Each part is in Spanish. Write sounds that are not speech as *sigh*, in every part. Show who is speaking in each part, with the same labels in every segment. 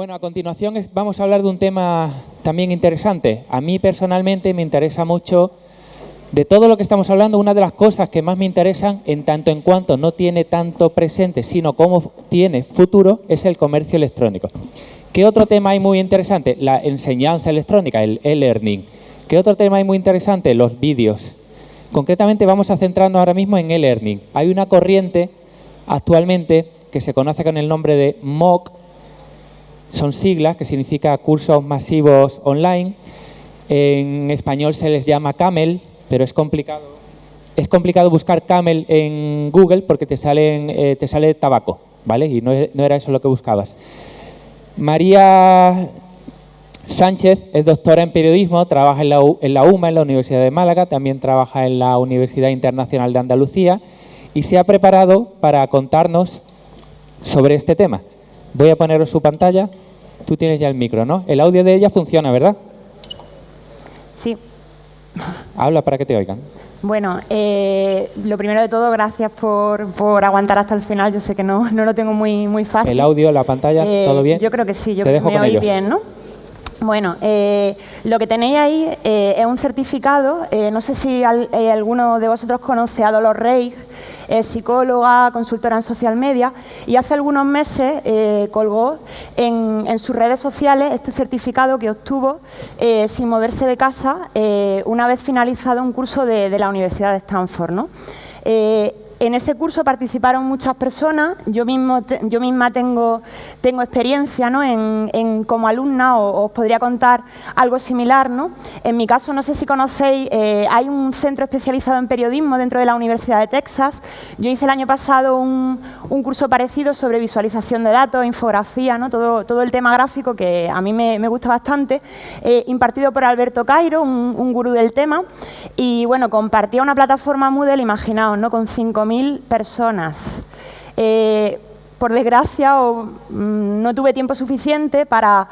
Speaker 1: Bueno, a continuación vamos a hablar de un tema también interesante. A mí personalmente me interesa mucho, de todo lo que estamos hablando, una de las cosas que más me interesan, en tanto en cuanto no tiene tanto presente, sino como tiene futuro, es el comercio electrónico. ¿Qué otro tema hay muy interesante? La enseñanza electrónica, el e-learning. ¿Qué otro tema hay muy interesante? Los vídeos. Concretamente vamos a centrarnos ahora mismo en e-learning. Hay una corriente actualmente que se conoce con el nombre de MOOC, son siglas que significa cursos masivos online. En español se les llama Camel, pero es complicado. Es complicado buscar Camel en Google porque te, salen, eh, te sale tabaco, ¿vale? Y no, era eso lo que buscabas. María Sánchez es doctora en periodismo, trabaja en la, en la UMA, en la Universidad de Málaga, también trabaja en la Universidad Internacional de Andalucía y se ha preparado para contarnos sobre este tema. Voy a poneros su pantalla. Tú tienes ya el micro, ¿no? El audio de ella funciona, ¿verdad?
Speaker 2: Sí.
Speaker 1: Habla para que te oigan.
Speaker 2: Bueno, eh, lo primero de todo, gracias por, por, aguantar hasta el final. Yo sé que no, no lo tengo muy, muy fácil.
Speaker 1: ¿El audio, la pantalla, eh, todo bien?
Speaker 2: Yo creo que sí, yo creo que me oí bien, ¿no? Bueno, eh, lo que tenéis ahí eh, es un certificado. Eh, no sé si alguno de vosotros conoce a Dolores es psicóloga, consultora en social media, y hace algunos meses colgó en, sus redes sociales este certificado que obtuvo sin moverse de casa una vez finalizado un curso de, la Universidad de Stanford. ¿no? En ese curso participaron muchas personas, yo, misma tengo, experiencia como alumna, o, os podría contar algo similar. En mi caso, no sé si conocéis, eh, hay un centro especializado en periodismo dentro de la Universidad de Texas. Yo hice el año pasado un, curso parecido sobre visualización de datos, infografía, todo, el tema gráfico que a mí me, me gusta bastante, eh, impartido por Alberto Cairo, un, un, gurú del tema, y bueno, compartía una plataforma Moodle, imaginaos, ¿no? con 5.000 personas. Eh, por desgracia, mm, no tuve tiempo suficiente para,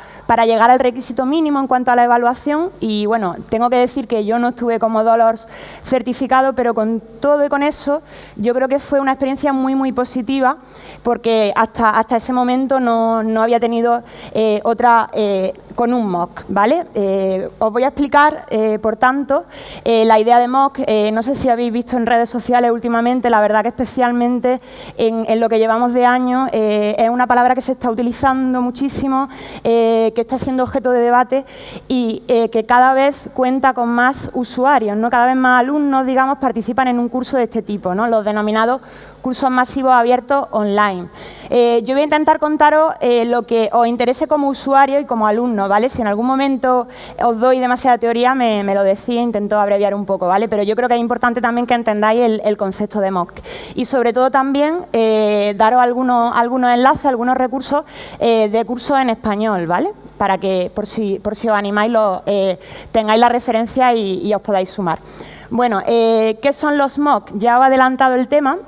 Speaker 2: llegar al requisito mínimo en cuanto a la evaluación y, bueno, tengo que decir que yo no estuve como Dolores certificado, pero con todo y con eso, yo creo que fue una experiencia muy, muy positiva, porque hasta, ese momento no, no había tenido eh, otra eh, con un MOOC, ¿vale? Eh, os voy a explicar, eh, por tanto, eh, la idea de MOOC, no sé si habéis visto en redes sociales últimamente, la verdad que especialmente en, lo que llevamos de año, es una palabra que se está utilizando muchísimo, que está siendo objeto de debate y que cada vez cuenta con más usuarios, ¿no? Cada vez más alumnos, digamos, participan en un curso de este tipo, ¿no? Los denominados cursos masivos abiertos online. Eh, yo voy a intentar contaros eh, lo que os interese como usuario y como alumno, ¿vale? Si en algún momento os doy demasiada teoría, me, lo decís, intento abreviar un poco, ¿vale? Pero yo creo que es importante también que entendáis el, concepto de MOOC. Y sobre todo también eh, daros algunos, algunos enlaces, algunos recursos de cursos en español, ¿vale? Para que, por si, por si os animáis, lo, tengáis la referencia y, os podáis sumar. Bueno, ¿qué son los MOOC? Ya he adelantado el tema.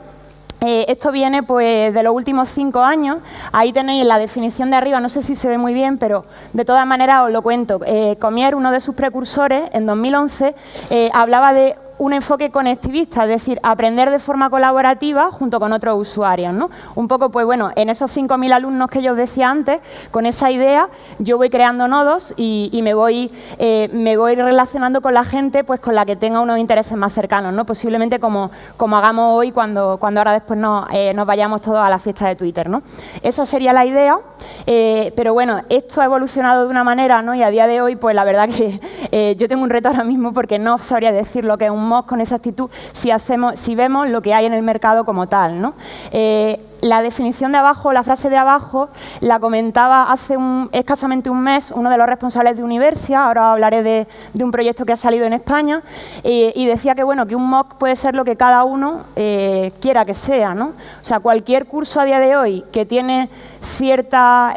Speaker 2: Eh, esto viene pues, de los últimos cinco años. Ahí tenéis la definición de arriba, no sé si se ve muy bien, pero de todas maneras os lo cuento. Eh, Comier, uno de sus precursores, en 2011, eh, hablaba de un enfoque conectivista, es decir, aprender de forma colaborativa junto con otros usuarios. ¿no? Un poco, pues bueno, en esos 5.000 alumnos que yo os decía antes, con esa idea yo voy creando nodos y, me, voy, eh, me voy relacionando con la gente pues con la que tenga unos intereses más cercanos, ¿no? posiblemente como, como hagamos hoy cuando, cuando ahora después eh, nos vayamos todos a la fiesta de Twitter. ¿no? Esa sería la idea, eh, pero bueno, esto ha evolucionado de una manera ¿no? y a día de hoy, pues la verdad que yo tengo un reto ahora mismo porque no sabría decir lo que es un con esa actitud si, hacemos, si vemos lo que hay en el mercado como tal. Eh, la definición de abajo, la frase de abajo, la comentaba hace escasamente un mes uno de los responsables de Universia, ahora hablaré de, un proyecto que ha salido en España, eh, y decía que, bueno, que un MOOC puede ser lo que cada uno eh, quiera que sea. O sea, cualquier curso a día de hoy que tiene cierta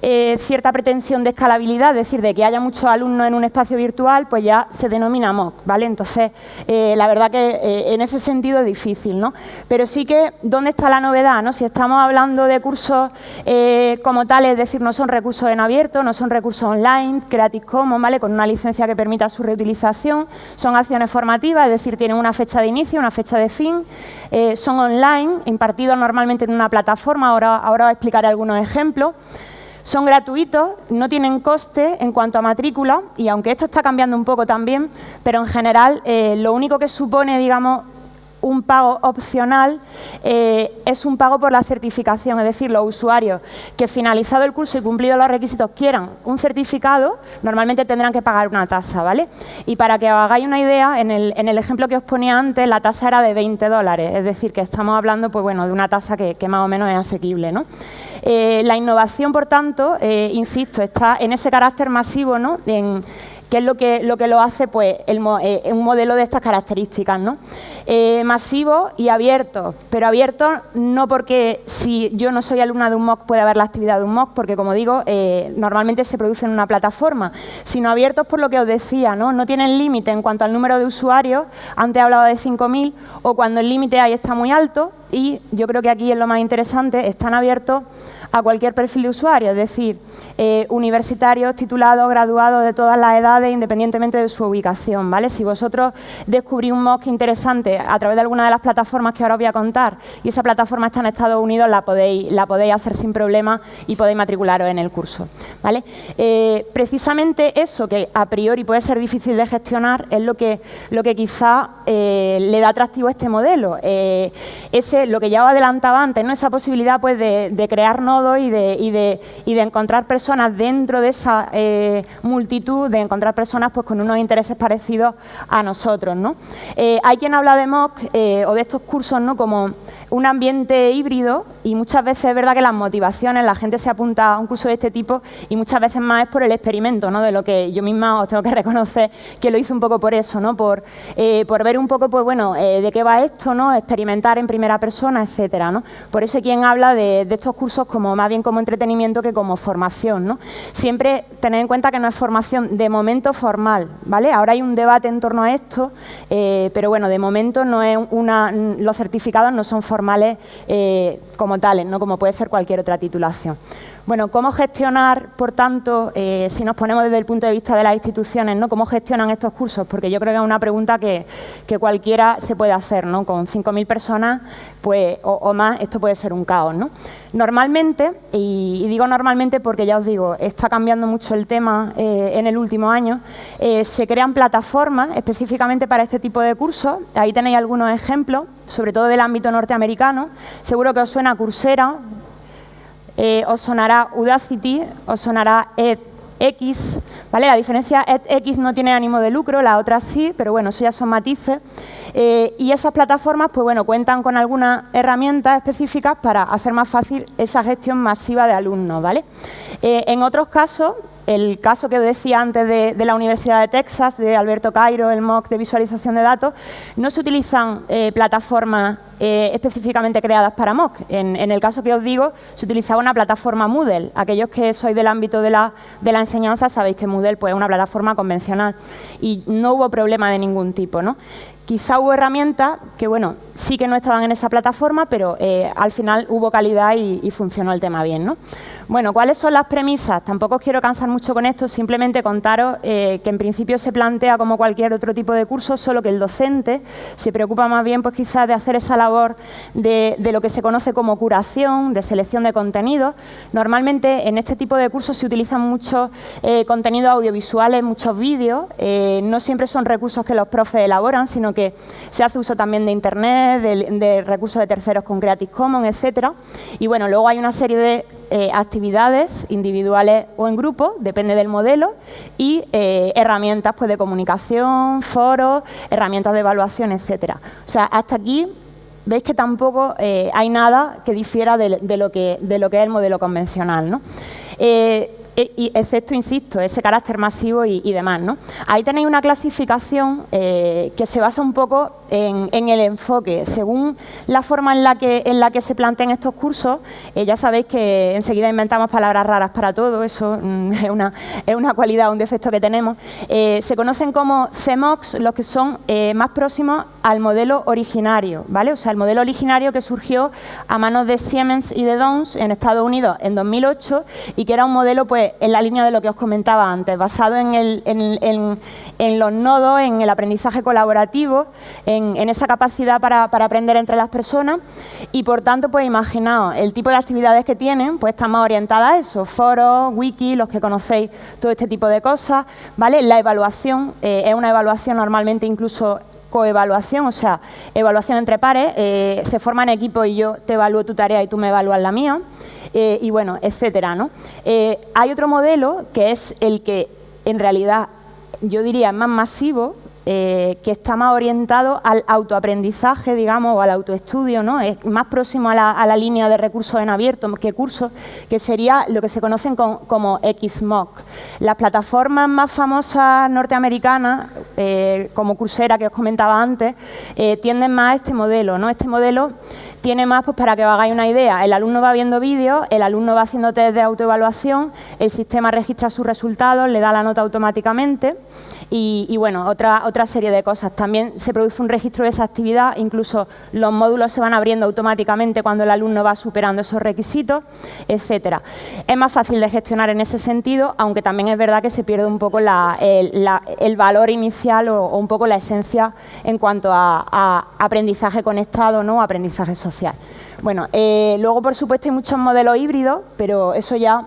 Speaker 2: cierta pretensión de escalabilidad, es decir, de que haya muchos alumnos en un espacio virtual, pues ya se denomina MOOC, ¿vale? Entonces, eh, la verdad que eh, en ese sentido es difícil, ¿no? Pero sí que, ¿dónde está la novedad, no? Si estamos hablando de cursos como tales, es decir, no son recursos en abierto, no son recursos online, Creative Commons, ¿vale? Con una licencia que permita su reutilización, son acciones formativas, es decir, tienen una fecha de inicio, una fecha de fin, son online, impartidos normalmente en una plataforma, ahora, ahora os explicaré algunos ejemplos, Son gratuitos, no tienen coste en cuanto a matrícula y aunque esto está cambiando un poco también, pero en general eh, lo único que supone, digamos, un pago opcional eh, es un pago por la certificación, es decir, los usuarios que finalizado el curso y cumplido los requisitos quieran un certificado, normalmente tendrán que pagar una tasa, ¿vale? Y para que os hagáis una idea, en el, ejemplo que os ponía antes, la tasa era de 20 dólares, es decir, que estamos hablando pues, bueno, de una tasa que, más o menos es asequible, ¿no? Eh, la innovación, por tanto, eh, insisto, está en ese carácter masivo, ¿no? En, que es lo que lo, que lo hace pues, eh, un modelo de estas características. ¿no? Eh, masivo y abierto, pero abierto no porque si yo no soy alumna de un MOOC puede haber la actividad de un MOOC, porque como digo, eh, normalmente se produce en una plataforma, sino abiertos por lo que os decía, no, no tienen límite en cuanto al número de usuarios, antes hablaba de 5.000, o cuando el límite ahí está muy alto, y yo creo que aquí es lo más interesante, están abiertos a cualquier perfil de usuario, es decir, eh, universitarios, titulados, graduados de todas las edades, independientemente de su ubicación. ¿vale? Si vosotros descubrís un MOOC interesante a través de alguna de las plataformas que ahora os voy a contar y esa plataforma está en Estados Unidos, la podéis, la podéis hacer sin problema y podéis matricularos en el curso. ¿vale? Eh, precisamente eso, que a priori puede ser difícil de gestionar, es lo que, lo que quizá eh, le da atractivo a este modelo. ese, lo que ya os adelantaba antes, ¿no? esa posibilidad pues, de, de crear y de, encontrar personas dentro de esa eh, multitud, de encontrar personas pues, con unos intereses parecidos a nosotros. ¿no? Eh, hay quien habla de MOOC eh, o de estos cursos ¿no? como un ambiente híbrido y muchas veces es verdad que las motivaciones, la gente se apunta a un curso de este tipo y muchas veces más es por el experimento, ¿no? de lo que yo misma os tengo que *laughs* reconocer que lo hice un poco por eso, ¿no? por, eh, por ver un poco pues, bueno, eh, de qué va esto, ¿no? experimentar en primera persona, etcétera. ¿no? Por eso quien habla de, estos cursos como más bien como entretenimiento que como formación. ¿no? Siempre tener en cuenta que no es formación de momento formal. ¿vale? Ahora hay un debate en torno a esto, eh, pero bueno, de momento no es una, los certificados no son formales como tales, ¿no? como puede ser cualquier otra titulación. Bueno, ¿cómo gestionar, por tanto, eh, si nos ponemos desde el punto de vista de las instituciones, ¿no? cómo gestionan estos cursos? Porque yo creo que es una pregunta que, cualquiera se puede hacer, ¿no? Con 5.000 personas pues, o, más, esto puede ser un caos, ¿no? Normalmente, y, digo normalmente porque ya os digo, está cambiando mucho el tema eh, en el último año, eh, se crean plataformas específicamente para este tipo de cursos. Ahí tenéis algunos ejemplos, sobre todo del ámbito norteamericano. Seguro que os suena Coursera, eh, os sonará Udacity, os sonará edX, ¿vale? La diferencia edX no tiene ánimo de lucro, la otra sí, pero bueno, eso ya son matices. Eh, y esas plataformas, pues bueno, cuentan con algunas herramientas específicas para hacer más fácil esa gestión masiva de alumnos, ¿vale? Eh, en otros casos, el caso que decía antes de, la Universidad de Texas, de Alberto Cairo, el MOOC de visualización de datos, no se utilizan eh, plataformas eh, específicamente creadas para MOOC. En, el caso que os digo, se utilizaba una plataforma Moodle. Aquellos que sois del ámbito de la, enseñanza sabéis que Moodle pues, es una plataforma convencional y no hubo problema de ningún tipo. ¿no? Quizá hubo herramientas que, bueno, sí que no estaban en esa plataforma, pero eh, al final hubo calidad y, funcionó el tema bien, ¿no? Bueno, ¿cuáles son las premisas? Tampoco os quiero cansar mucho con esto, simplemente contaros eh, que en principio se plantea como cualquier otro tipo de curso, solo que el docente se preocupa más bien, pues quizás, de hacer esa labor de, lo que se conoce como curación, de selección de contenidos. Normalmente en este tipo de cursos se utilizan muchos eh, contenidos audiovisuales, muchos vídeos, no siempre son recursos que los profes elaboran, sino que que se hace uso también de Internet, de, recursos de terceros con Creative Commons, etcétera. Y bueno, luego hay una serie de eh, actividades individuales o en grupo, depende del modelo, y eh, herramientas pues, de comunicación, foros, herramientas de evaluación, etcétera. O sea, hasta aquí veis que tampoco eh, hay nada que difiera de, lo que, de lo que es el modelo convencional. ¿no? Excepto, insisto, ese carácter masivo y, demás. ¿no? Ahí tenéis una clasificación eh, que se basa un poco en, el enfoque. Según la forma en la que, en la que se plantean estos cursos, eh, ya sabéis que enseguida inventamos palabras raras para todo, eso mm, *laughs* es, una, es una cualidad, un defecto que tenemos. Eh, se conocen como CMOX los que son más próximos al modelo originario, ¿vale? O sea, el modelo originario que surgió a manos de Siemens y de Downs en Estados Unidos en 2008 y que era un modelo pues en la línea de lo que os comentaba antes, basado en, los nodos, en el aprendizaje colaborativo, en, esa capacidad para, aprender entre las personas y por tanto, pues imaginaos, el tipo de actividades que tienen, pues están más orientadas a eso, foros, wiki, los que conocéis todo este tipo de cosas, ¿vale? La evaluación eh, es una evaluación normalmente incluso coevaluación, o sea, evaluación entre pares, eh, se forman equipos y yo te evalúo tu tarea y tú me evalúas la mía, eh, y bueno, etcétera. ¿no? Eh, hay otro modelo que es el que en realidad yo diría más masivo, eh, que está más orientado al autoaprendizaje, digamos, o al autoestudio, ¿no? Es más próximo a la, línea de recursos en abierto que cursos, que sería lo que se conocen como XMOOC. Las plataformas más famosas norteamericanas, eh, como Coursera, que os comentaba antes, eh, tienden más a este modelo, ¿no? Este modelo tiene más, pues para que os hagáis una idea, el alumno va viendo vídeos, el alumno va haciendo test de autoevaluación, el sistema registra sus resultados, le da la nota automáticamente y, bueno, otra, otra serie de cosas. También se produce un registro de esa actividad, incluso los módulos se van abriendo automáticamente cuando el alumno va superando esos requisitos, etcétera. Es más fácil de gestionar en ese sentido, aunque también es verdad que se pierde un poco el, valor inicial o, un poco la esencia en cuanto a, aprendizaje conectado, ¿no? aprendizaje social. Bueno, eh, luego por supuesto hay muchos modelos híbridos, pero eso ya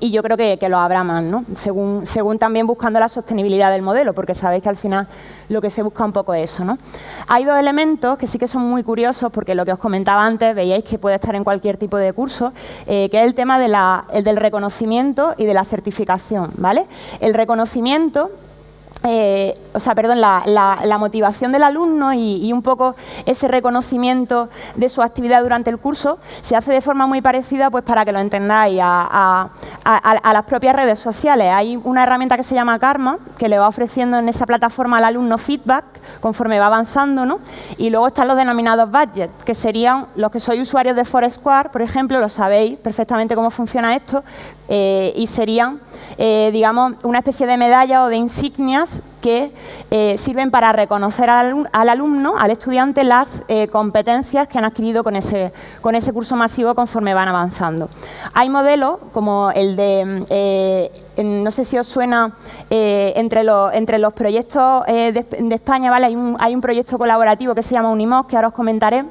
Speaker 2: y yo creo que, lo habrá más, ¿no? según, según también buscando la sostenibilidad del modelo, porque sabéis que al final lo que se busca un poco es eso. ¿no? Hay dos elementos que sí que son muy curiosos, porque lo que os comentaba antes, veíais que puede estar en cualquier tipo de curso, eh, que es el tema de la, el del reconocimiento y de la certificación. ¿vale? El reconocimiento eh, o sea, perdón, la, motivación del alumno y, un poco ese reconocimiento de su actividad durante el curso se hace de forma muy parecida, pues para que lo entendáis, a, las propias redes sociales. Hay una herramienta que se llama Karma, que le va ofreciendo en esa plataforma al alumno feedback conforme va avanzando, ¿no? Y luego están los denominados budgets, que serían los que sois usuarios de Foursquare, por ejemplo, lo sabéis perfectamente cómo funciona esto, eh, y serían, eh, digamos, una especie de medalla o de insignias que eh, sirven para reconocer al, alumno, al estudiante, las competencias que han adquirido con ese, con ese curso masivo conforme van avanzando. Hay modelos como el de, no sé si os suena, entre, los, entre los proyectos de, España, ¿vale? hay, un, hay un proyecto colaborativo que se llama Unimos, que ahora os comentaré,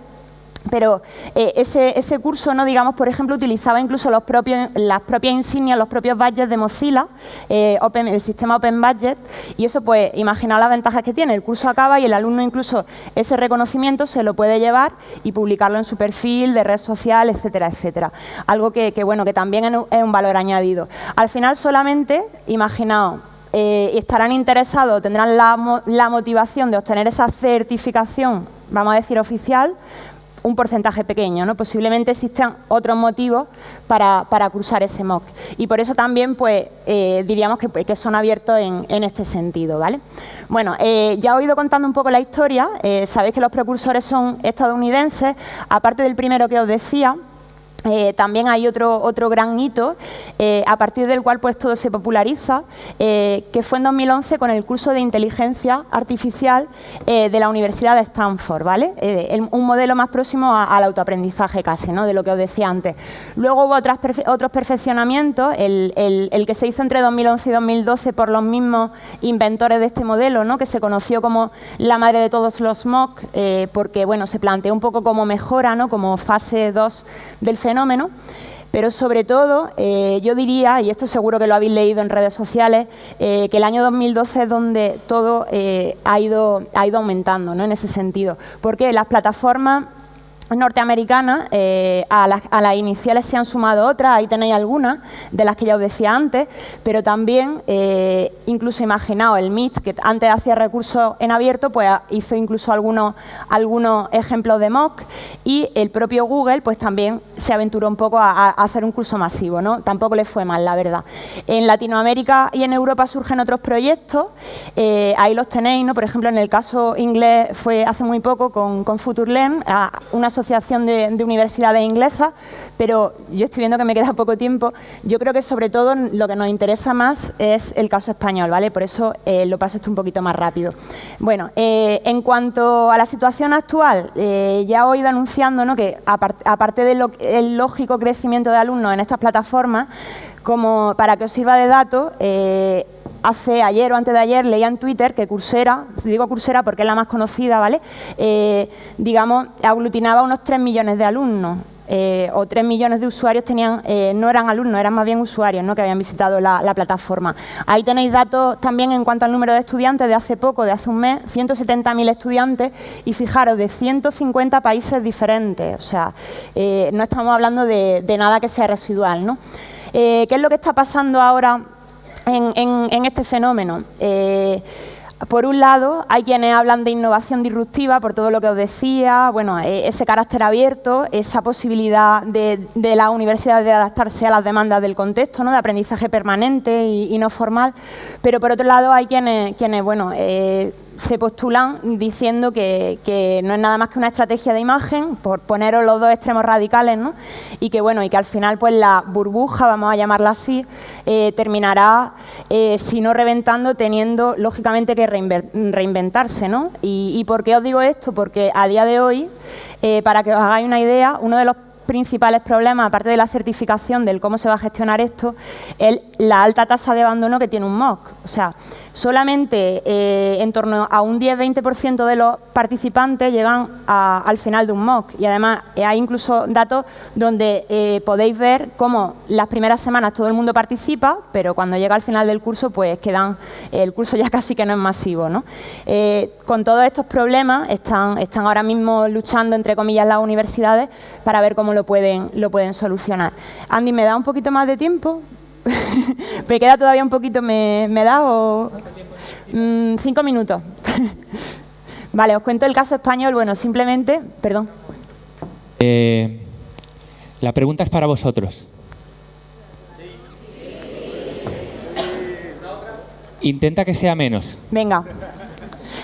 Speaker 2: pero eh, ese, curso, no digamos, por ejemplo, utilizaba incluso los propios, las propias insignias, los propios badges de Mozilla, eh, el sistema Open Budget, y eso, pues, imaginaos las ventajas que tiene. El curso acaba y el alumno incluso ese reconocimiento se lo puede llevar y publicarlo en su perfil de red social, etcétera, etcétera. Algo que, bueno, que también es un valor añadido. Al final, solamente, imaginaos, eh, estarán interesados, tendrán la, la motivación de obtener esa certificación, vamos a decir, oficial, un porcentaje pequeño, ¿no? posiblemente existan otros motivos para, cursar ese MOOC. Y por eso también pues, eh, diríamos que, son abiertos en, este sentido. ¿vale? Bueno, eh, ya he ido contando un poco la historia, eh, sabéis que los precursores son estadounidenses, aparte del primero que os decía, eh, también hay otro, otro gran hito eh, a partir del cual pues todo se populariza, eh, que fue en 2011 con el curso de inteligencia artificial de la Universidad de Stanford, ¿vale? un modelo más próximo al autoaprendizaje casi, ¿no? de lo que os decía antes. Luego hubo otros perfeccionamientos, el, el, que se hizo entre 2011 y 2012 por los mismos inventores de este modelo, ¿no? que se conoció como la madre de todos los MOOC, porque bueno, se planteó un poco como mejora, ¿no? como fase 2 del fenómeno fenómeno, pero sobre todo eh, yo diría, y esto seguro que lo habéis leído en redes sociales, eh, que el año 2012 es donde todo eh, ha, ido, ha ido aumentando ¿no? en ese sentido. Porque las plataformas norteamericanas, eh, a, las, iniciales se han sumado otras, ahí tenéis algunas, de las que ya os decía antes, pero también, eh, incluso imaginaos, el MIT, que antes hacía recursos en abierto, pues hizo incluso algunos, algunos ejemplos de mock, y el propio Google pues también se aventuró un poco a, hacer un curso masivo, ¿no? Tampoco le fue mal, la verdad. En Latinoamérica y en Europa surgen otros proyectos, eh, ahí los tenéis, ¿no? Por ejemplo, en el caso inglés fue hace muy poco con, con FutureLearn, una asociación de, universidades inglesas, pero yo estoy viendo que me queda *laughs* poco tiempo. Yo creo que sobre todo lo que nos interesa más es el caso español, ¿vale? Por eso eh, lo paso esto un poquito más rápido. Bueno, eh, en cuanto a la situación actual, eh, ya he ido anunciando ¿no? que aparte del lógico crecimiento de alumnos en estas plataformas, Como para que os sirva de dato, eh, hace ayer o antes de ayer leía en Twitter que Coursera, digo Coursera porque es la más conocida, ¿vale? Eh, digamos, aglutinaba unos 3 millones de alumnos. Eh, o 3 millones de usuarios tenían, no eran alumnos, eran más bien usuarios ¿no? que habían visitado la, plataforma. Ahí tenéis datos también en cuanto al número de estudiantes de hace poco, de hace un mes, 170.000 estudiantes y fijaros, de 150 países diferentes. O sea, no estamos hablando de, nada que sea residual. ¿no? ¿Qué es lo que está pasando ahora en, este fenómeno. Eh, por un lado, hay quienes hablan de innovación disruptiva por todo lo que os decía, bueno, eh, ese carácter abierto, esa posibilidad de, la universidad de adaptarse a las demandas del contexto, ¿no? de aprendizaje permanente y, no formal, pero por otro lado hay quienes, quienes bueno, eh, se postulan diciendo que, no es nada más que una estrategia de imagen, por poneros los dos extremos radicales, ¿no? y que bueno, y que al final pues la burbuja, vamos a llamarla así, eh, terminará, eh, si no reventando, teniendo lógicamente que reinventarse. ¿no? Y, y, por qué os digo esto? Porque a día de hoy, eh, para que os hagáis una idea, uno de los principales problemas, aparte de la certificación del cómo se va a gestionar esto, es la alta tasa de abandono que tiene un MOOC. O sea, solamente eh, en torno a un 10-20% de los participantes llegan al final de un MOOC. Y además eh, hay incluso datos donde eh, podéis ver cómo las primeras semanas todo el mundo participa, pero cuando llega al final del curso, pues quedan, el curso ya *laughs* casi que no es masivo. ¿no? con todos estos problemas están, están ahora mismo luchando, entre comillas, las universidades para ver cómo lo pueden, lo pueden solucionar. Andy, ¿me da un poquito más de tiempo? *laughs* ¿Me queda todavía un poquito? ¿Me, da o...? Mm, cinco minutos. *laughs* vale, os cuento el caso español. Bueno, simplemente... Perdón.
Speaker 1: Eh, la pregunta es para vosotros. Intenta que sea menos.
Speaker 2: Venga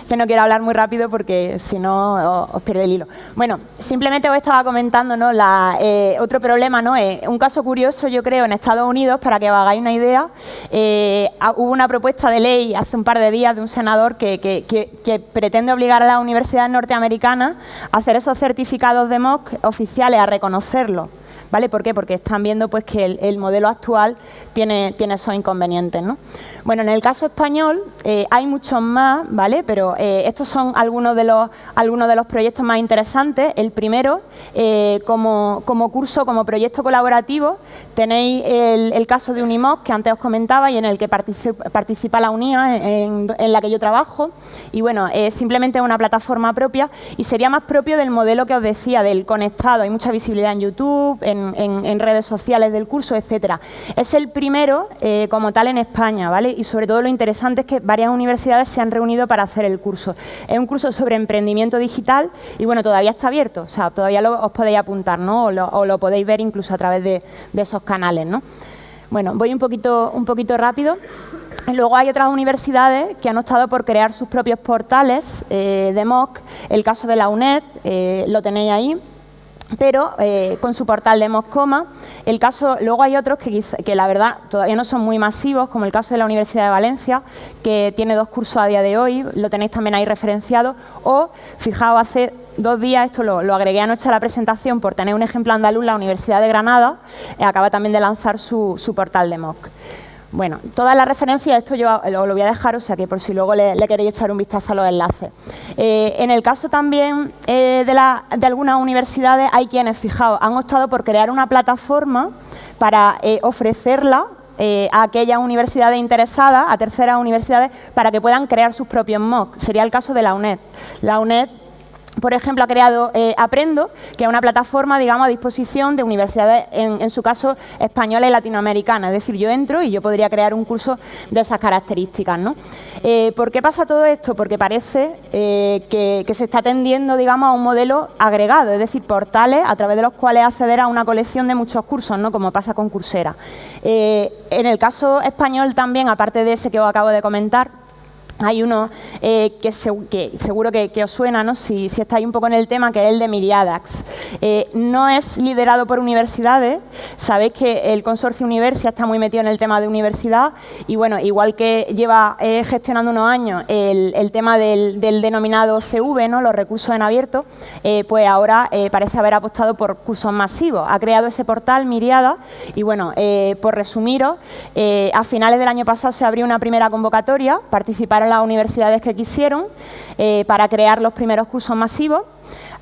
Speaker 2: que no quiero hablar muy rápido porque si no os, pierde el hilo. Bueno, simplemente os estaba comentando ¿no? Eh, otro problema, ¿no? Eh, un caso curioso yo creo en Estados Unidos, para que os hagáis una idea, eh, hubo una propuesta de ley hace un par de días de un senador que, que pretende obligar a las universidades norteamericanas a hacer esos certificados de MOOC oficiales, a reconocerlos. ¿Vale? ¿Por qué? Porque están viendo pues, que el, modelo actual tiene, tiene esos inconvenientes. ¿no? Bueno, en el caso español eh, hay muchos más, ¿vale? pero eh, estos son algunos de, los, algunos de los proyectos más interesantes. El primero, eh, como, como, curso, como proyecto colaborativo, tenéis el, caso de Unimoc, que antes os comentaba, y en el que participa, la UNIA, en, en, la que yo trabajo. Y bueno, es simplemente una plataforma propia y sería más propio del modelo que os decía, del conectado. Hay mucha visibilidad en YouTube, en en, redes sociales del curso, etcétera. Es el primero eh, como tal en España, ¿vale? Y sobre todo lo interesante es que varias universidades se han reunido para hacer el curso. Es un curso sobre emprendimiento digital y bueno, todavía está abierto, o sea, todavía os podéis apuntar, ¿no? O lo, podéis ver incluso a través de, esos canales, ¿no? Bueno, voy un poquito, un poquito rápido. Luego hay otras universidades que han optado por crear sus propios portales eh, de MOOC. El caso de la UNED, eh, lo tenéis ahí pero eh, con su portal de Moscoma. El caso, luego hay otros que, que, la verdad todavía no son muy masivos, como el caso de la Universidad de Valencia, que tiene dos cursos a día de hoy, lo tenéis también ahí referenciado, o, fijaos, hace dos días, esto lo, agregué anoche a la presentación por tener un ejemplo andaluz, la Universidad de Granada eh, acaba también de lanzar su, su portal de MOOC. Bueno, todas las referencias, esto yo lo, voy a dejar, o sea que por si luego le, queréis echar un vistazo a los enlaces. Eh, en el caso también eh, de, algunas universidades, hay quienes, fijaos, han optado por crear una plataforma para eh, ofrecerla a aquellas universidades interesadas, a terceras universidades, para que puedan crear sus propios MOOC. Sería el caso de la UNED. La UNED por ejemplo, ha creado eh, Aprendo, que es una plataforma, digamos, a disposición de universidades, en, su caso, españolas y latinoamericanas. Es decir, yo entro y yo podría crear un curso de esas características. ¿no? Eh, ¿Por qué pasa todo esto? Porque parece eh, que, se está tendiendo, digamos, a un modelo agregado, es decir, portales a través de los cuales acceder a una colección de muchos cursos, ¿no? como pasa con Coursera. en el caso español también, aparte de ese que os acabo de comentar, hay uno eh, que, seguro que, os suena, ¿no? si, estáis un poco en el tema, que es el de Miriadax. Eh, no es liderado por universidades, sabéis que el consorcio Universia está muy metido en el tema de universidad y bueno, igual que lleva eh, gestionando unos años el, tema del, denominado CV, ¿no? los recursos en abierto, pues ahora parece haber apostado por cursos masivos. Ha creado ese portal Miriada y bueno, por resumiros, a finales del año pasado se abrió una primera convocatoria, participaron las universidades que quisieron eh, para crear los primeros cursos masivos.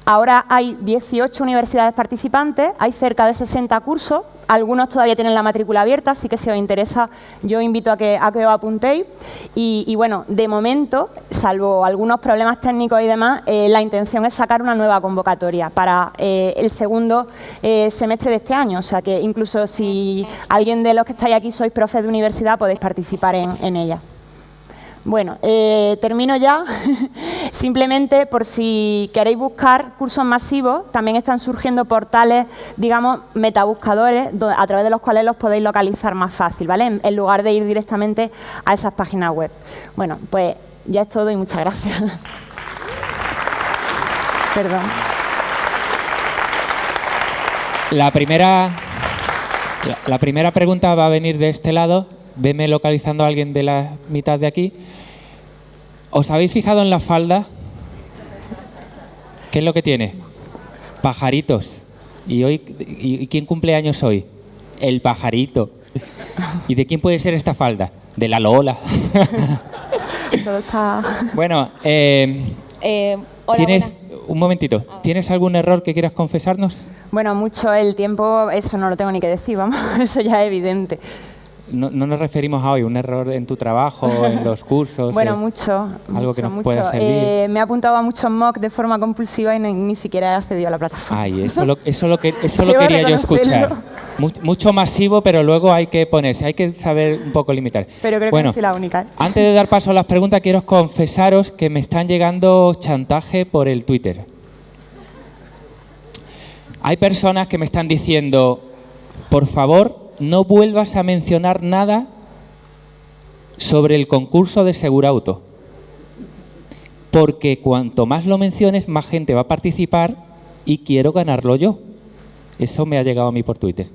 Speaker 2: Ahora hay 18 universidades participantes, hay cerca de 60 cursos, algunos todavía tienen la matrícula abierta, así que si os interesa yo invito a que, a que os apuntéis. Y, bueno, de momento, salvo algunos problemas técnicos y demás, eh, la intención es sacar una nueva convocatoria para eh, el segundo semestre de este año. O sea que incluso si alguien de los que estáis aquí sois profes de universidad, podéis participar en ella. Bueno, eh, termino ya. *laughs* Simplemente por si queréis buscar cursos masivos, también están surgiendo portales, digamos, metabuscadores, a través de los cuales los podéis localizar más fácil, ¿vale? En, lugar de ir directamente a esas páginas web. Bueno, pues ya es todo y muchas gracias. *laughs* Perdón.
Speaker 1: La primera, la primera pregunta va a venir de este lado. Veme localizando a alguien de la mitad de aquí. ¿Os habéis fijado en la falda? ¿Qué es lo que tiene? Pajaritos. ¿Y hoy y quién cumple años hoy? El pajarito. ¿Y de quién puede ser esta falda? De la Lola. Bueno, eh, eh, ¿tienes, un momentito, ¿tienes algún error que quieras confesarnos?
Speaker 2: Bueno, mucho el tiempo, eso no lo tengo ni que decir, vamos, *laughs* eso ya es evidente
Speaker 1: no, nos referimos a hoy, un error en tu trabajo, en *laughs* los cursos.
Speaker 2: bueno, eh, mucho.
Speaker 1: Algo que nos
Speaker 2: mucho.
Speaker 1: pueda servir.
Speaker 2: Eh, me he apuntado a muchos mock de forma compulsiva y ni, siquiera he accedido a la plataforma.
Speaker 1: Ay, eso lo, eso lo, que, eso *laughs* lo quería yo escuchar. Mucho masivo, pero luego hay que ponerse, hay que saber un poco limitar.
Speaker 2: Pero creo que no soy la única.
Speaker 1: Antes de dar paso a las preguntas, quiero confesaros que me están llegando chantaje por el Twitter. Hay personas que me están diciendo, por favor, no vuelvas a mencionar nada sobre el concurso de Segurauto, porque cuanto más lo menciones, más gente va a participar y quiero ganarlo yo. Eso me ha llegado a mí por Twitter.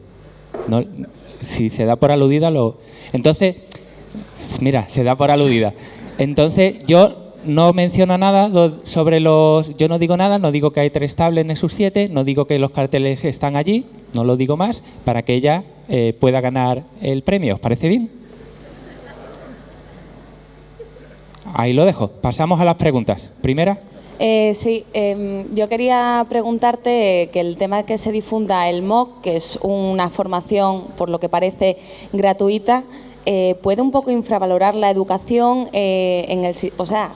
Speaker 1: si se da por aludida, lo... Entonces, mira, se da por aludida. Entonces, yo no menciono nada sobre los... Yo no digo nada, no digo que hay tres tablets Nexus 7, no digo que los carteles están allí, no lo digo más, para que ella eh, pueda ganar el premio. ¿Os parece bien? Ahí lo dejo. Pasamos a las preguntas. Primera.
Speaker 3: Eh, sí, em, yo quería preguntarte que el tema de que se difunda el MOOC, que es una formación, por lo que parece, gratuita, eh, ¿puede un poco infravalorar la educación en el... O sea,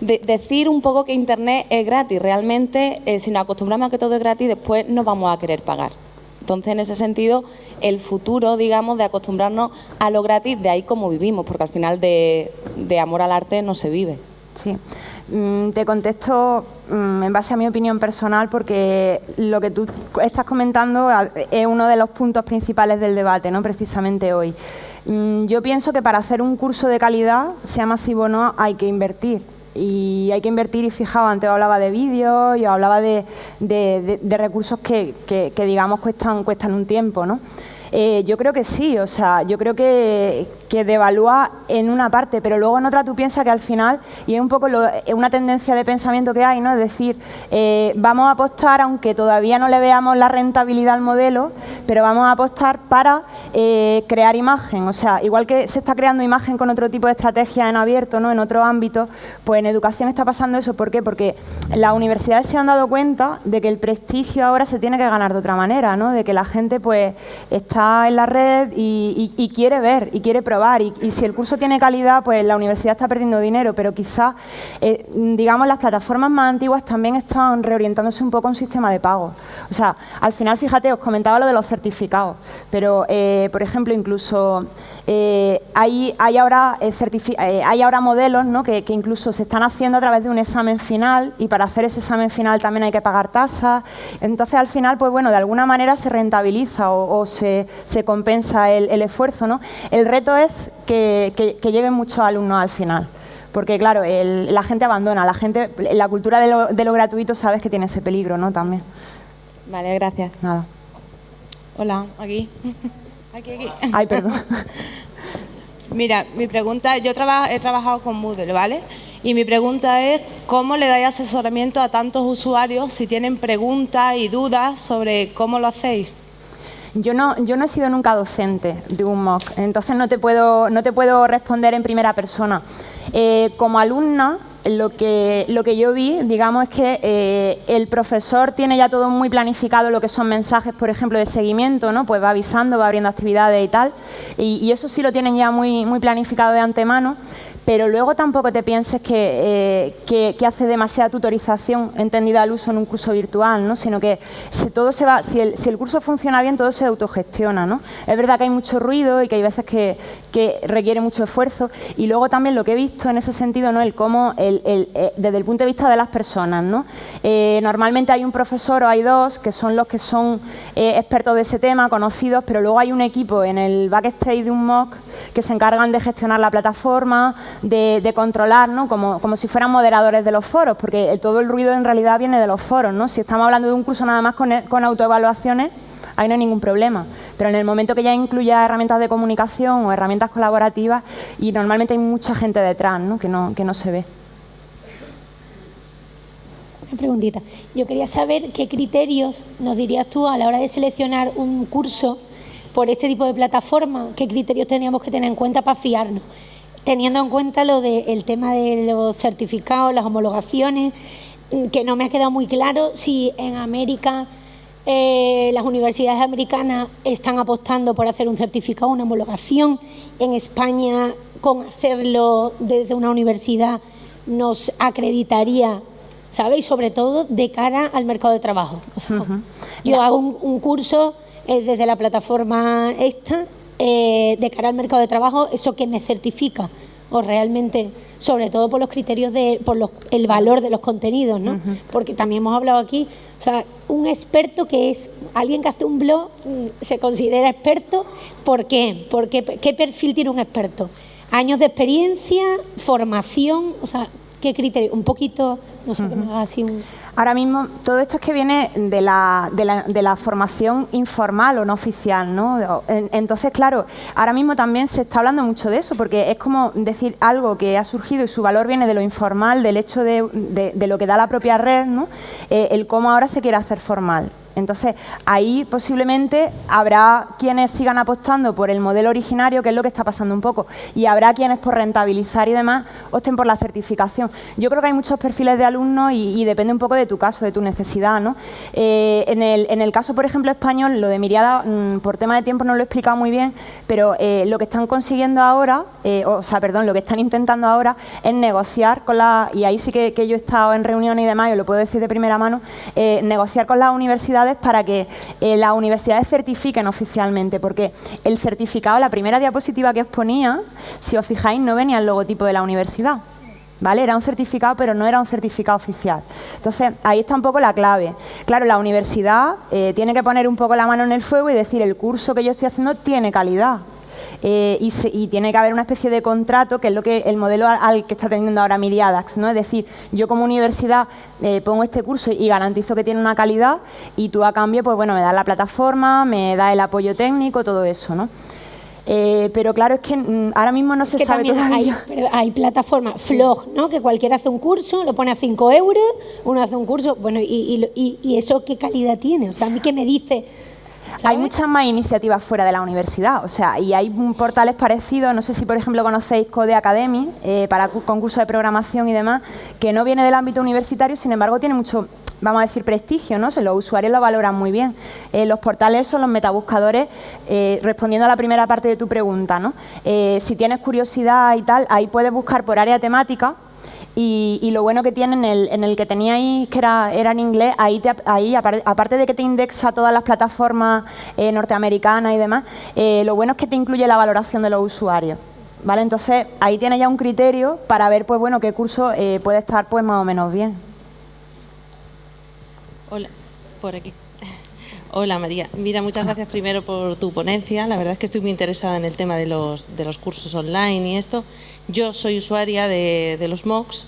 Speaker 3: decir un poco que Internet es gratis. Realmente, eh, si nos acostumbramos a que todo es gratis, después no vamos a querer pagar. Entonces, en ese sentido, el futuro, digamos, de acostumbrarnos a lo gratis, de ahí como vivimos, porque al final de, amor al arte no se vive.
Speaker 2: Sí. Mm, te contesto mm, en base a mi opinión personal porque lo que tú estás comentando es uno de los puntos principales del debate, ¿no? precisamente hoy. Mm, yo pienso que para hacer un curso de calidad, sea masivo o no, hay que invertir y hay que invertir y fijaos, antes hablaba de vídeos, yo hablaba de, recursos que, que, que, digamos cuestan, cuestan un tiempo, ¿no? Eh, yo creo que sí, o sea, yo creo que, que devalúa en una parte, pero luego en otra tú piensas que al final, y es un poco una tendencia de pensamiento que hay, ¿no? Es decir, eh, vamos a apostar, aunque todavía no le veamos la rentabilidad al modelo, pero vamos a apostar para eh, crear imagen, o sea, igual que se está creando imagen con otro tipo de estrategia en abierto, ¿no? En otro ámbito, pues en educación está pasando eso, ¿por qué? Porque las universidades se han dado cuenta de que el prestigio ahora se tiene que ganar de otra manera, ¿no? De que la gente pues está en la red y, quiere ver y quiere probar. Y, si el curso tiene calidad, pues la universidad está perdiendo dinero, pero quizás, eh, digamos, las plataformas más antiguas también están reorientándose un poco a un sistema de pago. O sea, al final, fíjate, os comentaba lo de los certificados, pero, eh, por ejemplo, incluso eh, hay, hay, ahora, hay ahora modelos ¿no? que, incluso se están haciendo a través de un examen final y para hacer ese examen final también hay que pagar tasas. Entonces, al final, pues bueno, de alguna manera se rentabiliza o se, se compensa el, esfuerzo. ¿no? El reto es que, lleguen muchos alumnos al final. porque claro, la gente abandona, la gente, la cultura de lo, de lo gratuito sabes que tiene ese peligro, ¿no? También.
Speaker 3: Vale, gracias.
Speaker 2: Nada.
Speaker 3: Hola, aquí. *laughs* Aquí, aquí.
Speaker 2: Ay, perdón. *laughs*
Speaker 3: Mira, mi pregunta, yo he trabajado con Moodle, ¿vale? Y mi pregunta es, ¿cómo le dais asesoramiento a tantos usuarios si tienen preguntas y dudas sobre cómo lo hacéis?
Speaker 2: Yo no, yo no he sido nunca docente de un MOOC, entonces no te puedo, no te puedo responder en primera persona. Eh, como alumna, lo que, lo que yo vi, digamos, es que eh, el profesor tiene ya todo muy planificado lo que son mensajes, por ejemplo, de seguimiento, ¿no? Pues va avisando, va abriendo actividades y tal, y, eso sí lo tienen ya muy, muy planificado de antemano, pero luego tampoco te pienses que, eh, hace demasiada tutorización entendida al uso en un curso virtual, ¿no? sino que si, todo se va, si el, si, el, curso funciona bien, todo se autogestiona. ¿no? Es verdad que hay mucho ruido y que hay veces que, requiere mucho esfuerzo y luego también lo que he visto en ese sentido, ¿no? el cómo, eh, desde el punto de vista de las personas. ¿no? Eh, normalmente hay un profesor o hay dos que son los que son expertos de ese tema, conocidos, pero luego hay un equipo en el backstage de un MOOC que se encargan de gestionar la plataforma, de, controlar, ¿no? como, como, si fueran moderadores de los foros, porque todo el ruido en realidad viene de los foros. ¿no? Si estamos hablando de un curso nada más con, con autoevaluaciones, ahí no hay ningún problema. Pero en el momento que ya incluya herramientas de comunicación o herramientas colaborativas, y normalmente hay mucha gente detrás ¿no? Que, no, que no se ve.
Speaker 4: Una preguntita. Yo quería saber qué criterios nos dirías tú a la hora de seleccionar un curso por este tipo de plataforma, qué criterios teníamos que tener en cuenta para fiarnos teniendo en cuenta lo del tema de los certificados, las homologaciones, mm, que no me ha quedado muy claro si en América eh, las universidades americanas están apostando por hacer un certificado, una homologación. En España, con hacerlo desde una universidad, nos acreditaría, ¿sabéis? Sobre todo de cara al mercado de trabajo. Yo hago un, curso eh, desde la plataforma esta eh, de cara al mercado de trabajo, eso que me certifica o realmente, sobre todo por los criterios de, por el valor de los contenidos, ¿no? Porque también hemos hablado aquí, o sea, un experto que es alguien que hace un blog mm, se considera experto, ¿por qué? Porque qué perfil tiene un experto? Años de experiencia, formación, o sea, qué criterio, un poquito, no sé, que me haga así un
Speaker 2: Ahora mismo, todo esto es que viene de la, de la, formación informal o no oficial, ¿no? Entonces, claro, ahora mismo también se está hablando mucho de eso, porque es como decir algo que ha surgido y su valor viene de lo informal, del hecho de, lo que da la propia red, ¿no? Eh, el cómo ahora se quiere hacer formal. Entonces, ahí posiblemente habrá quienes sigan apostando por el modelo originario, que es lo que está pasando un poco, y habrá quienes por rentabilizar y demás opten por la certificación. Yo creo que hay muchos perfiles de alumnos y, depende un poco de tu caso, de tu necesidad. ¿no? Eh, en, el, caso, por ejemplo, español, lo de Miriada, mm, por tema de tiempo no lo he explicado muy bien, pero eh, lo que están consiguiendo ahora, eh, o sea, perdón, lo que están intentando ahora es negociar con la, y ahí sí que, yo he estado en reuniones y demás, y lo puedo decir de primera mano, negociar con las para que eh, las universidades certifiquen oficialmente, porque el certificado, la primera diapositiva que os ponía, si os fijáis, no venía el logotipo de la universidad. ¿Vale? Era un certificado, pero no era un certificado oficial. Entonces, ahí está un poco la clave. Claro, la universidad eh, tiene que poner un poco la mano en el fuego y decir, el curso que yo estoy haciendo tiene calidad. Eh, y, tiene que haber una especie de contrato, que es lo que el modelo al, que está teniendo ahora Miriadax, ¿no? Es decir, yo como universidad eh, pongo este curso y garantizo que tiene una calidad y tú a cambio, pues bueno, me das la plataforma, me das el apoyo técnico, todo eso, ¿no? Eh, pero claro, es que mm, ahora mismo no se sabe
Speaker 4: Hay, *laughs* hay plataformas Flog, ¿no? Que cualquiera hace un curso, lo pone a 5 euros, uno hace un curso, bueno, y, y, y, eso qué calidad tiene? O sea, a mí que me dice
Speaker 2: hay muchas más iniciativas fuera de la universidad, o sea, y hay portales parecidos, no sé si por ejemplo conocéis Code Academy, eh, para concursos de programación y demás, que no viene del ámbito universitario, sin embargo tiene mucho, vamos a decir, prestigio, ¿no? los usuarios lo valoran muy bien. Eh, los portales son los metabuscadores, eh, respondiendo a la primera parte de tu pregunta, ¿no? si tienes curiosidad y tal, ahí puedes buscar por área temática, y, lo bueno que tiene en el, en el que teníais, que era, era en inglés, ahí, ahí aparte de que te indexa todas las plataformas eh, norteamericanas y demás, eh, lo bueno es que te incluye la valoración de los usuarios. ¿Vale? Entonces, ahí tienes ya un criterio para ver pues bueno qué curso eh, puede estar pues más o menos bien.
Speaker 3: Hola, por aquí.
Speaker 5: Hola María, mira, muchas gracias primero por tu ponencia. La verdad es que estoy muy interesada en el tema de los, de los cursos online y esto. Yo soy usuaria de, de los MOOCs.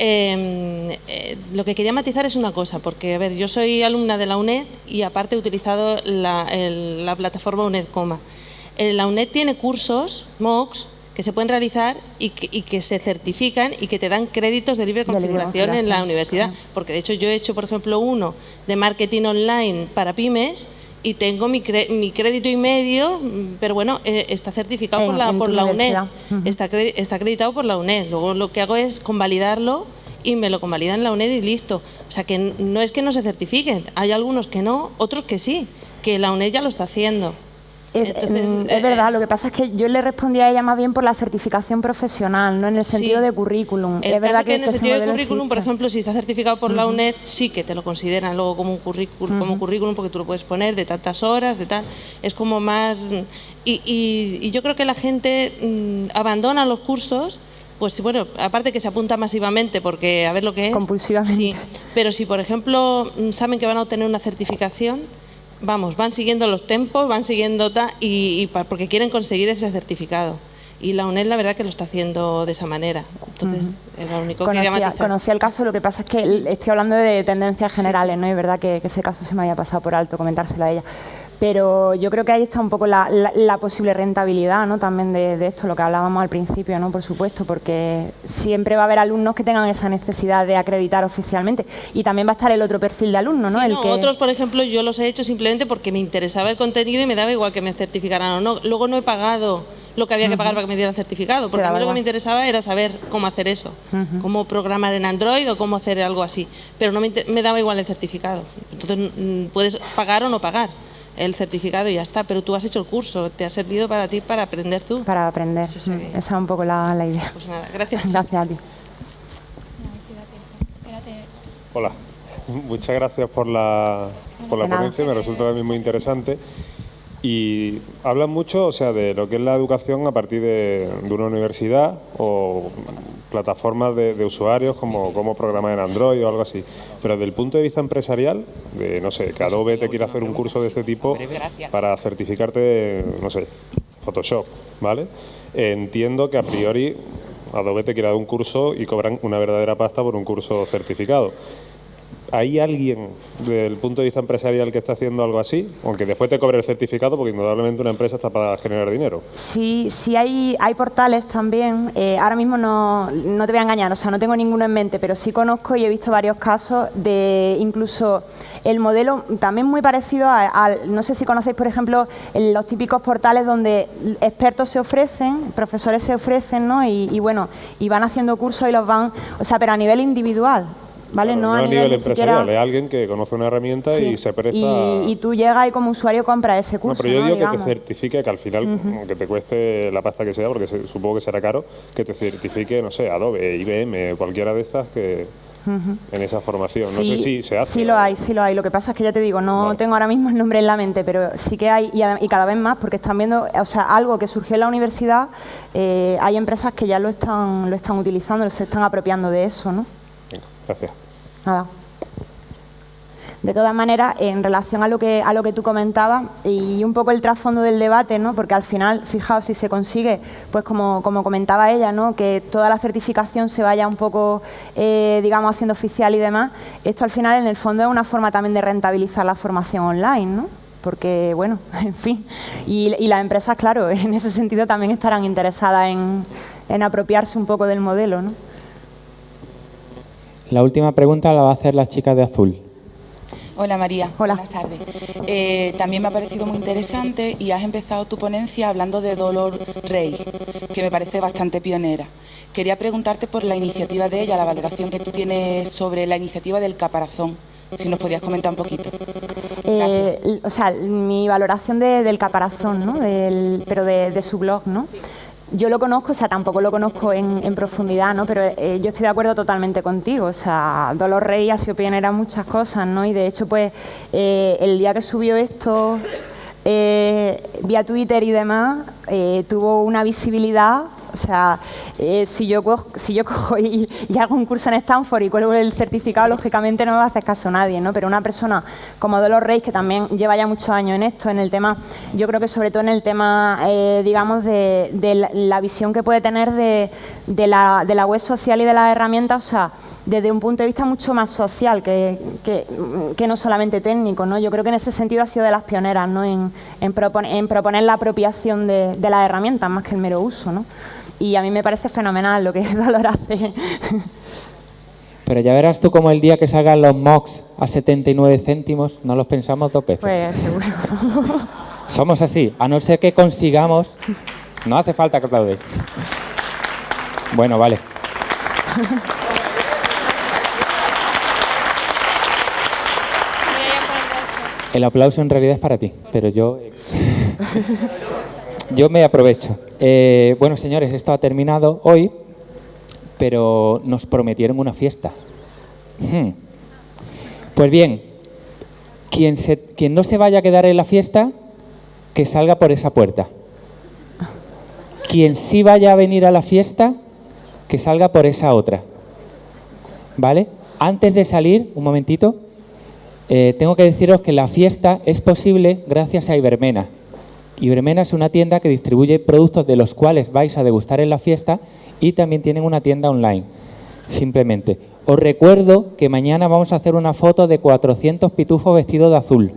Speaker 5: Em, eh, lo que quería matizar es una cosa, porque a ver, yo soy alumna de la UNED y aparte he utilizado la, la plataforma UNED Coma. Eh, la UNED tiene cursos, MOOCs, que se pueden realizar y que, se certifican y que te dan créditos de libre configuración en la universidad. Porque de hecho yo he hecho, por ejemplo, uno de marketing online para pymes y tengo mi, crédito y medio, pero bueno, eh, está certificado por la, por la UNED, está, está acreditado por la UNED. Luego lo que hago es convalidarlo y me lo convalidan en la UNED y listo. O sea que no es que no se certifiquen, hay algunos que no, otros que sí, que la UNED ya lo está haciendo.
Speaker 2: Es, mm, es, verdad, lo que pasa es que yo le respondí a ella más bien por la certificación profesional, no en el sentido de currículum.
Speaker 5: es verdad que, en el sentido de currículum, por ejemplo, si está certificado por la UNED, sí que te lo consideran luego como un currículum, como currículum porque tú lo puedes poner de tantas horas, de tal. Es como más... Y, y, yo creo que la gente mm, abandona los cursos pues bueno, aparte que se apunta masivamente porque a ver lo que es.
Speaker 2: Compulsivamente.
Speaker 5: Sí, pero si por ejemplo mm, saben que van a obtener una certificación, vamos, van siguiendo los tempos, van siguiendo y, porque quieren conseguir ese certificado. Y la UNED la verdad que lo está haciendo de esa manera. Entonces, es lo único
Speaker 2: conocía, que Conocía el caso, lo que pasa es que estoy hablando de tendencias generales, ¿no? Es verdad que, que, ese caso se me había pasado por alto comentárselo a ella pero yo creo que ahí está un poco la, posible rentabilidad ¿no? también de, esto, lo que hablábamos al principio, ¿no? por supuesto, porque siempre va a haber alumnos que tengan esa necesidad de acreditar oficialmente y también va a estar el otro perfil de alumno. ¿no?
Speaker 5: el Otros, por ejemplo, yo los he hecho simplemente porque me interesaba el contenido y me daba igual que me certificaran o no. Luego no he pagado lo que había que pagar para que me diera el certificado, porque a mí lo que me interesaba era saber cómo hacer eso, cómo programar en Android o cómo hacer algo así, pero no me, me daba igual el certificado. Entonces mm, puedes pagar o no pagar el certificado y ya está, pero tú has hecho el curso, te ha servido para ti para aprender tú.
Speaker 2: Para aprender, esa es un poco la, idea.
Speaker 5: Pues nada, gracias.
Speaker 2: Gracias a ti.
Speaker 6: Hola, *laughs* muchas gracias por la, por la ponencia, me resulta también muy interesante. Y hablan mucho, o sea, de lo que es la educación a partir de, una universidad o plataformas de, usuarios como cómo programar en Android o algo así. Pero desde el punto de vista empresarial, de no sé, que Adobe te quiere hacer un curso de este tipo para certificarte, no sé, Photoshop, ¿vale? Entiendo que a priori Adobe te quiere dar un curso y cobran una verdadera pasta por un curso certificado. ¿Hay alguien desde el punto de vista empresarial que está haciendo algo así? Aunque después te cobre el certificado, porque indudablemente una empresa está para generar dinero.
Speaker 2: Sí, sí hay, hay portales también. Eh, ahora mismo no, no, te voy a engañar, o sea, no tengo ninguno en mente, pero sí conozco y he visto varios casos de incluso el modelo también muy parecido al, no sé si conocéis, por ejemplo, los típicos portales donde expertos se ofrecen, profesores se ofrecen, ¿no? Y, y bueno, y van haciendo cursos y los van, o sea, pero a nivel individual. ¿Vale?
Speaker 6: no, a nivel, empresarial, es alguien que conoce una herramienta y se presta...
Speaker 2: Y, tú llegas y como usuario compras ese curso,
Speaker 6: No, pero yo digo que te certifique, que al final, que te cueste la pasta que sea, porque supongo que será caro, que te certifique, no sé, Adobe, IBM, cualquiera de estas que... en esa formación. no sé si se hace.
Speaker 2: Sí lo hay, sí lo hay. Lo que pasa es que ya te digo, no tengo ahora mismo el nombre en la mente, pero sí que hay y, cada vez más porque están viendo, o sea, algo que surgió en la universidad, eh, hay empresas que ya lo están, lo están utilizando, se están apropiando de eso, ¿no?
Speaker 6: Gracias.
Speaker 2: Nada. De todas maneras, en relación a lo que a lo que tú comentabas y un poco el trasfondo del debate, ¿no? porque al final, fijaos, si se consigue, pues como, como comentaba ella, ¿no? que toda la certificación se vaya un poco, eh, digamos, haciendo oficial y demás, esto al final, en el fondo, es una forma también de rentabilizar la formación online, ¿no? porque, bueno, *laughs* en fin, y, y las empresas, claro, *laughs* en ese sentido también estarán interesadas en, en apropiarse un poco del modelo, ¿no?
Speaker 1: La última pregunta la va a hacer la chica de azul.
Speaker 7: Hola María,
Speaker 2: Hola.
Speaker 7: buenas tardes. Eh, también me ha parecido muy interesante y has empezado tu ponencia hablando de Dolor Rey, que me parece bastante pionera. Quería preguntarte por la iniciativa de ella, la valoración que tú tienes sobre la iniciativa del caparazón. Si nos podías comentar un poquito.
Speaker 2: Eh, o sea, mi valoración del caparazón, ¿no? Del, pero de, de, su blog, ¿no? Sí. Yo lo conozco, o sea, tampoco lo conozco en, profundidad, ¿no? Pero eh, yo estoy de acuerdo totalmente contigo. O sea, Dolor Rey ha sido pionera en muchas cosas, ¿no? Y de hecho, pues, eh, el día que subió esto eh, vía Twitter y demás, tuvo una visibilidad O sea, eh, si, yo cojo, si yo *laughs* cojo y, hago un curso en Stanford y cuelgo el certificado, lógicamente no me va a hacer caso nadie, ¿no? Pero una persona como Dolores Reyes, que también lleva ya muchos años en esto, en el tema, yo creo que sobre todo en el tema, eh, digamos, de, la, visión que puede tener de, la, de la web social y de las herramientas, o sea, desde un punto de vista mucho más social que, que, no solamente técnico. ¿no? Yo creo que en ese sentido ha sido de las pioneras ¿no? en, en, proponer la apropiación de, las herramientas más que el mero uso. ¿no? Y a mí me parece fenomenal lo que *laughs* Valor hace.
Speaker 1: Pero ya verás tú como el día que salgan los MOX a 79 céntimos, no los pensamos dos veces.
Speaker 2: Pues seguro. *laughs*
Speaker 1: Somos así, a no ser que consigamos... No hace falta que aplaudéis. Bueno, vale. El aplauso en realidad es para ti, pero yo, *laughs* yo me aprovecho. Eh, bueno, señores, esto ha terminado hoy, pero nos prometieron una fiesta. Hmm. Pues bien, quien, quien no se vaya a quedar en la fiesta, que salga por esa puerta. Quien sí vaya a venir a la fiesta, que salga por esa otra. ¿Vale? Antes de salir, un momentito, eh, tengo que deciros que la fiesta es posible gracias a Ibermena. Ibermena es una tienda que distribuye productos de los cuales vais a degustar en la fiesta y también tienen una tienda online. Simplemente. Os recuerdo que mañana vamos a hacer una foto de 400 pitufos vestidos de azul.